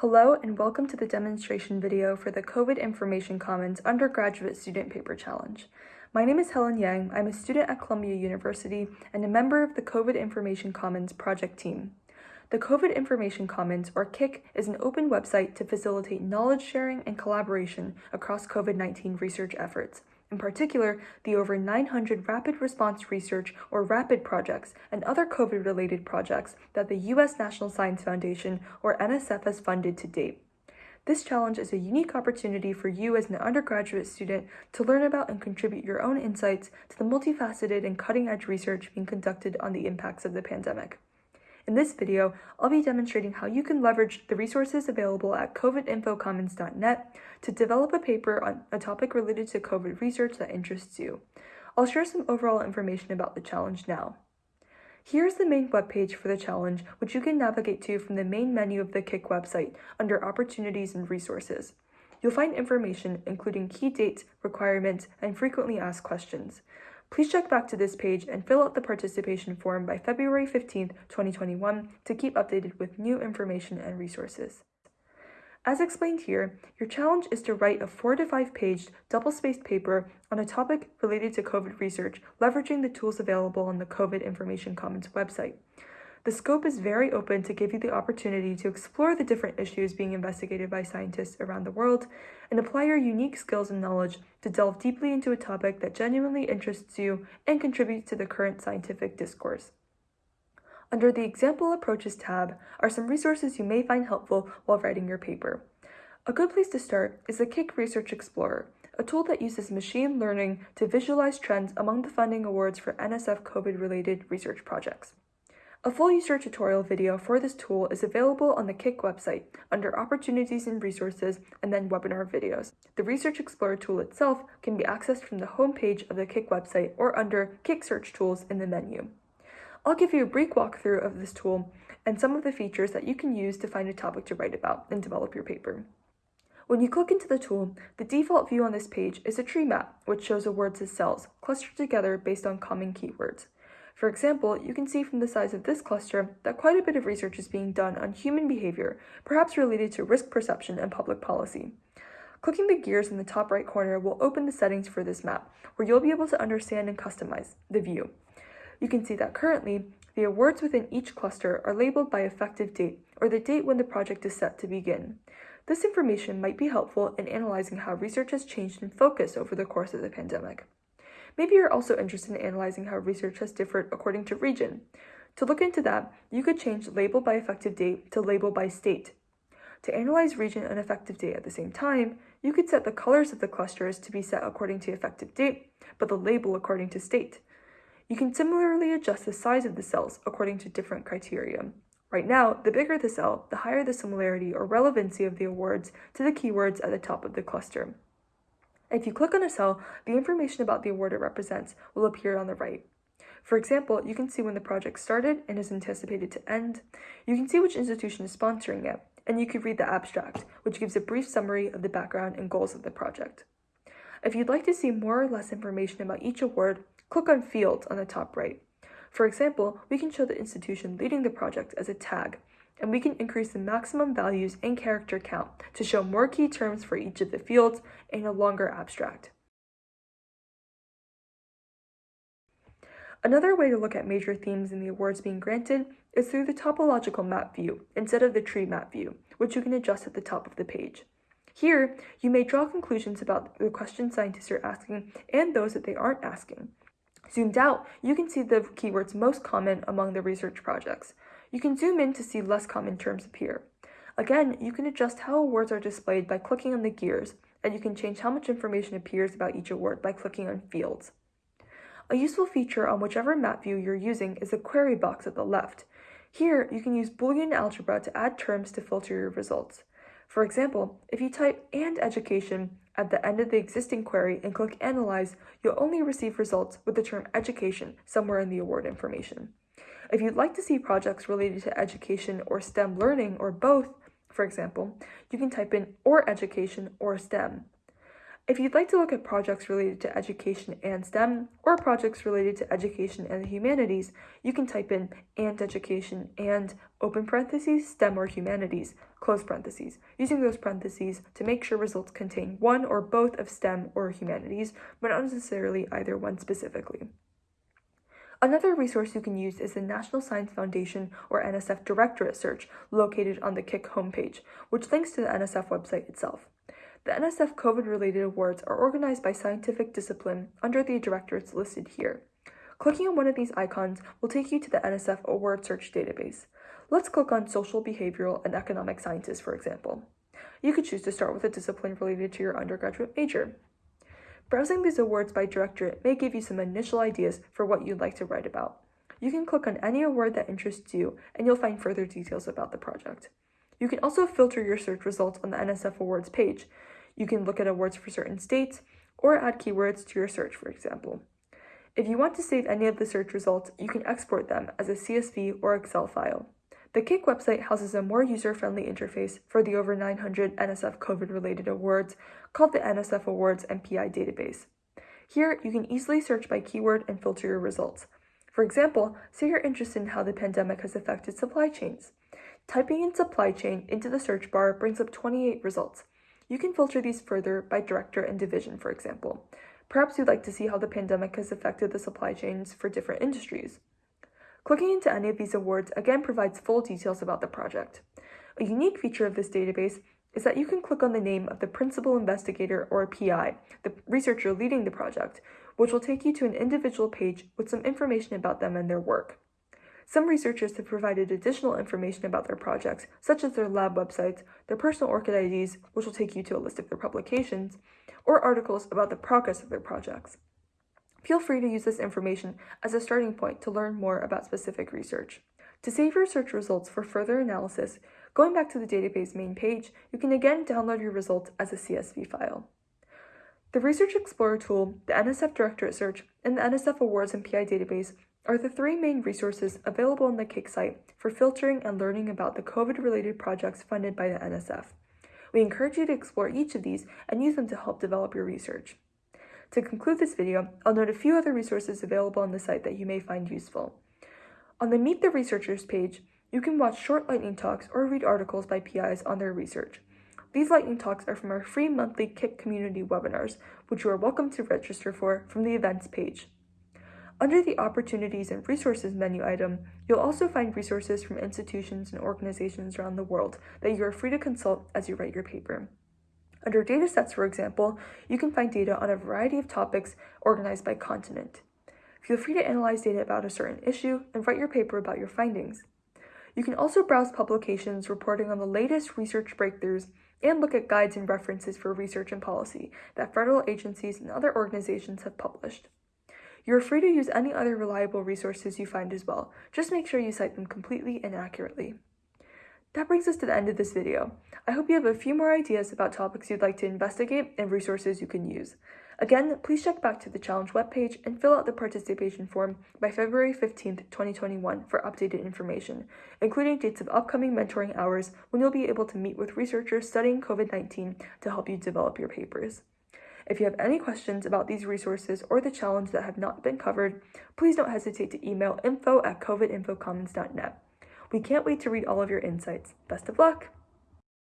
Hello and welcome to the demonstration video for the COVID Information Commons Undergraduate Student Paper Challenge. My name is Helen Yang. I'm a student at Columbia University and a member of the COVID Information Commons project team. The COVID Information Commons, or KIC, is an open website to facilitate knowledge sharing and collaboration across COVID-19 research efforts, in particular, the over 900 rapid response research or RAPID projects and other COVID related projects that the U.S. National Science Foundation or NSF has funded to date. This challenge is a unique opportunity for you as an undergraduate student to learn about and contribute your own insights to the multifaceted and cutting edge research being conducted on the impacts of the pandemic. In this video, I'll be demonstrating how you can leverage the resources available at covidinfocommons.net to develop a paper on a topic related to COVID research that interests you. I'll share some overall information about the challenge now. Here's the main webpage for the challenge, which you can navigate to from the main menu of the KIC website under Opportunities and Resources. You'll find information including key dates, requirements, and frequently asked questions. Please check back to this page and fill out the participation form by February 15, 2021 to keep updated with new information and resources. As explained here, your challenge is to write a 4 to 5 page double-spaced paper on a topic related to COVID research, leveraging the tools available on the COVID Information Commons website. The scope is very open to give you the opportunity to explore the different issues being investigated by scientists around the world and apply your unique skills and knowledge to delve deeply into a topic that genuinely interests you and contributes to the current scientific discourse. Under the Example Approaches tab are some resources you may find helpful while writing your paper. A good place to start is the KIC Research Explorer, a tool that uses machine learning to visualize trends among the funding awards for NSF COVID-related research projects. A full user tutorial video for this tool is available on the KIC website under Opportunities and Resources and then Webinar Videos. The Research Explorer tool itself can be accessed from the homepage of the KIC website or under KIC Search Tools in the menu. I'll give you a brief walkthrough of this tool and some of the features that you can use to find a topic to write about and develop your paper. When you click into the tool, the default view on this page is a tree map, which shows awards as cells, clustered together based on common keywords. For example, you can see from the size of this cluster that quite a bit of research is being done on human behavior, perhaps related to risk perception and public policy. Clicking the gears in the top right corner will open the settings for this map, where you'll be able to understand and customize the view. You can see that currently, the awards within each cluster are labeled by effective date, or the date when the project is set to begin. This information might be helpful in analyzing how research has changed in focus over the course of the pandemic. Maybe you're also interested in analyzing how research has differed according to region. To look into that, you could change label by effective date to label by state. To analyze region and effective date at the same time, you could set the colors of the clusters to be set according to effective date, but the label according to state. You can similarly adjust the size of the cells according to different criteria. Right now, the bigger the cell, the higher the similarity or relevancy of the awards to the keywords at the top of the cluster. If you click on a cell, the information about the award it represents will appear on the right. For example, you can see when the project started and is anticipated to end. You can see which institution is sponsoring it, and you can read the abstract, which gives a brief summary of the background and goals of the project. If you'd like to see more or less information about each award, click on Fields on the top right. For example, we can show the institution leading the project as a tag, and we can increase the maximum values and character count to show more key terms for each of the fields in a longer abstract. Another way to look at major themes in the awards being granted is through the topological map view instead of the tree map view, which you can adjust at the top of the page. Here, you may draw conclusions about the questions scientists are asking and those that they aren't asking. Zoomed out, you can see the keywords most common among the research projects. You can zoom in to see less common terms appear. Again, you can adjust how awards are displayed by clicking on the gears, and you can change how much information appears about each award by clicking on fields. A useful feature on whichever map view you're using is the query box at the left. Here, you can use Boolean algebra to add terms to filter your results. For example, if you type AND education at the end of the existing query and click Analyze, you'll only receive results with the term education somewhere in the award information. If you'd like to see projects related to education or STEM learning or both, for example, you can type in or education or STEM. If you'd like to look at projects related to education and STEM, or projects related to education and the humanities, you can type in and education and open parentheses STEM or humanities, close parentheses, using those parentheses to make sure results contain one or both of STEM or humanities, but not necessarily either one specifically. Another resource you can use is the National Science Foundation or NSF Directorate search located on the KIC homepage, which links to the NSF website itself. The NSF COVID related awards are organized by scientific discipline under the directorates listed here. Clicking on one of these icons will take you to the NSF award search database. Let's click on social, behavioral, and economic sciences, for example. You could choose to start with a discipline related to your undergraduate major. Browsing these awards by directorate may give you some initial ideas for what you'd like to write about. You can click on any award that interests you, and you'll find further details about the project. You can also filter your search results on the NSF Awards page, you can look at awards for certain states or add keywords to your search, for example. If you want to save any of the search results, you can export them as a CSV or Excel file. The KIC website houses a more user-friendly interface for the over 900 NSF COVID-related awards called the NSF Awards and PI database. Here, you can easily search by keyword and filter your results. For example, say you're interested in how the pandemic has affected supply chains. Typing in supply chain into the search bar brings up 28 results. You can filter these further by director and division, for example. Perhaps you'd like to see how the pandemic has affected the supply chains for different industries. Clicking into any of these awards again provides full details about the project. A unique feature of this database is that you can click on the name of the principal investigator or PI, the researcher leading the project, which will take you to an individual page with some information about them and their work. Some researchers have provided additional information about their projects, such as their lab websites, their personal ORCID IDs, which will take you to a list of their publications, or articles about the progress of their projects. Feel free to use this information as a starting point to learn more about specific research. To save your search results for further analysis, going back to the database main page, you can again download your results as a CSV file. The Research Explorer tool, the NSF Directorate Search, and the NSF Awards and PI database are the three main resources available on the KIC site for filtering and learning about the COVID-related projects funded by the NSF. We encourage you to explore each of these and use them to help develop your research. To conclude this video, I'll note a few other resources available on the site that you may find useful. On the Meet the Researchers page, you can watch short lightning talks or read articles by PIs on their research. These lightning talks are from our free monthly KIC community webinars, which you are welcome to register for from the events page. Under the Opportunities and Resources menu item, you'll also find resources from institutions and organizations around the world that you are free to consult as you write your paper. Under datasets, for example, you can find data on a variety of topics organized by continent. Feel free to analyze data about a certain issue and write your paper about your findings. You can also browse publications reporting on the latest research breakthroughs and look at guides and references for research and policy that federal agencies and other organizations have published. You are free to use any other reliable resources you find as well. Just make sure you cite them completely and accurately. That brings us to the end of this video. I hope you have a few more ideas about topics you'd like to investigate and resources you can use. Again, please check back to the challenge webpage and fill out the participation form by February 15th, 2021 for updated information, including dates of upcoming mentoring hours when you'll be able to meet with researchers studying COVID-19 to help you develop your papers. If you have any questions about these resources or the challenge that have not been covered, please don't hesitate to email info at covidinfocommons.net. We can't wait to read all of your insights. Best of luck!